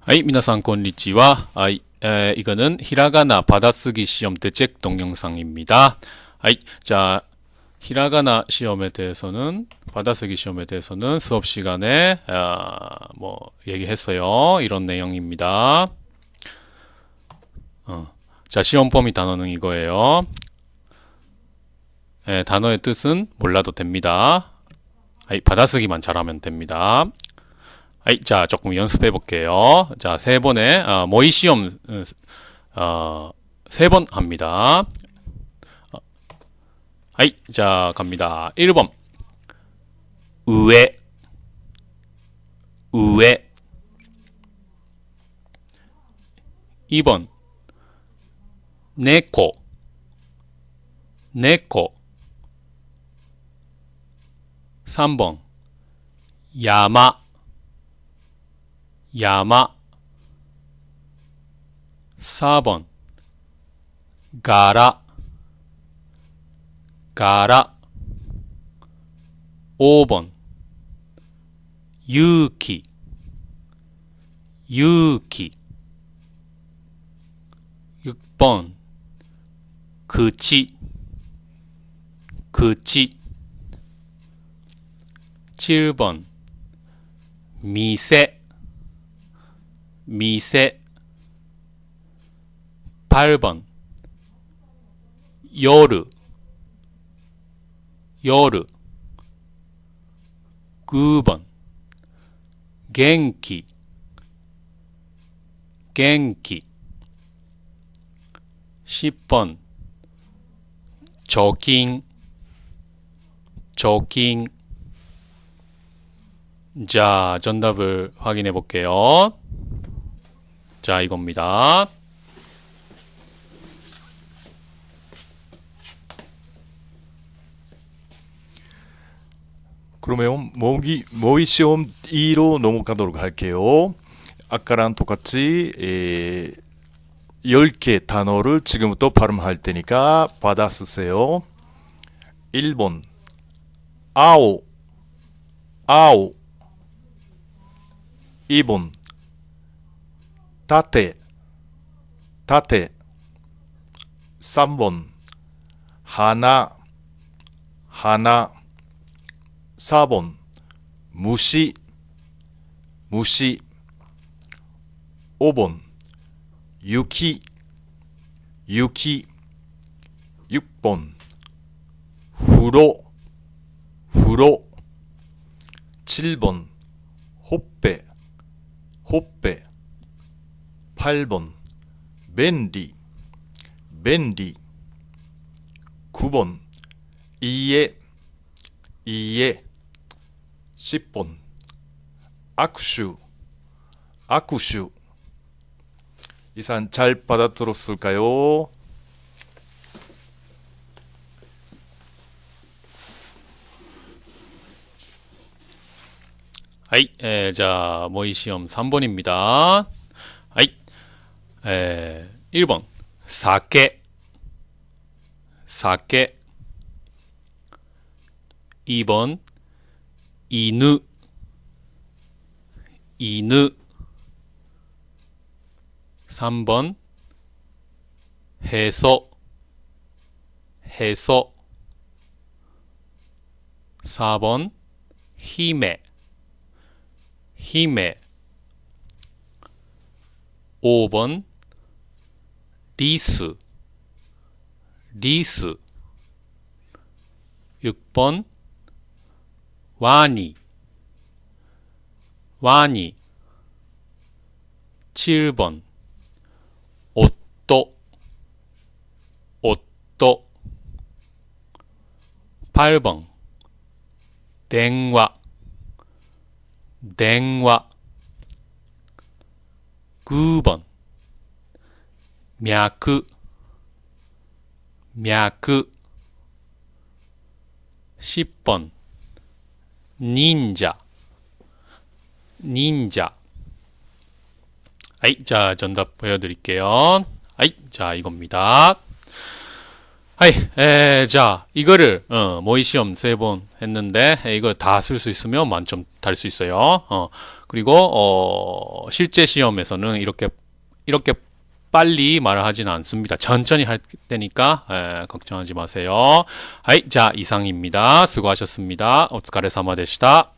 はい、皆さんこんにちは. 아이, 에, 이거는 히라가나 받아쓰기 시험 대책 동영상입니다. 아이, 자, 히라가나 시험에 대해서는 받아쓰기 시험에 대해서는 수업 시간에 아, 뭐 얘기했어요. 이런 내용입니다. 어, 자, 시험 범위 단어는 이거예요. 에, 단어의 뜻은 몰라도 됩니다. 아이, 받아쓰기만 잘하면 됩니다. 아이, 자, 조금 연습해 볼게요. 자, 세 번에, 어, 모의 시험, 어, 세 번 합니다. 어, 아이, 자, 갑니다. 1번. 우에, 우에. 2번. 네코, 네코. 3번. 야마, 야마 4번 가라 가라 5번 유키 유키 6번 그치 그치 7번 미세 미세 8번 요르 요르 9번 겐키 겐키 10번 조깅 조깅 자, 정답을 확인해 볼게요. 자, 이겁니다. 그러면 모기 모의 시험 2로 넘어가도록 할게요. 아까랑 똑같이 에, 10개 단어를 지금부터 발음할 테니까 받아 쓰세요. 1번 아오 아오 2번 타테 타테 3번 하나 하나 4번 무시 무시 5번 유키 유키 6번 후로 후로 7번 호빼 호빼 8번 벤디 벤디 9번 이에 이에 10번 악슈 악슈 이상 잘 받아들었을까요? 아이, 에, 자, 모의 시험 3번입니다. 아이, 에, 1번. 사케. 사케. 2번. 이누. 이누. 3번. 해소. 해소. 4번. 힘에. 힘에 5번 리스 리스 6번 와니 와니 7번 옷도 옷도 8번。 댕와 댕화 9번 脈脈 10번. 닌자. 닌자. 아이 자 전답 보여드릴게요. 아이 자 이겁니다. 아이 에자 이거를 어, 모의 시험 세 번 했는데 이거 다 쓸 수 있으면 만점 달 수 있어요. 어 그리고 어 실제 시험에서는 이렇게 이렇게 빨리 말을 하진 않습니다. 천천히 할 테니까 에, 걱정하지 마세요. 자, 이상입니다. 수고하셨습니다. 오츠카레 사마 데시다.